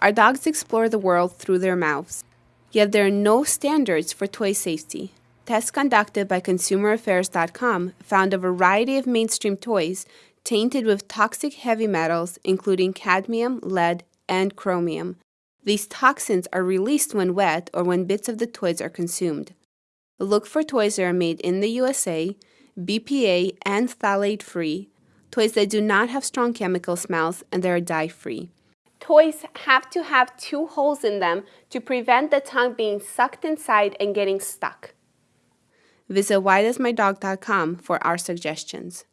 Our dogs explore the world through their mouths, yet there are no standards for toy safety. Tests conducted by ConsumerAffairs.com found a variety of mainstream toys tainted with toxic heavy metals, including cadmium, lead, and chromium. These toxins are released when wet or when bits of the toys are consumed. Look for toys that are made in the USA, BPA and phthalate free, toys that do not have strong chemical smells, and that are dye free. Toys have to have two holes in them to prevent the tongue being sucked inside and getting stuck. Visit whydoesmydog.com for our suggestions.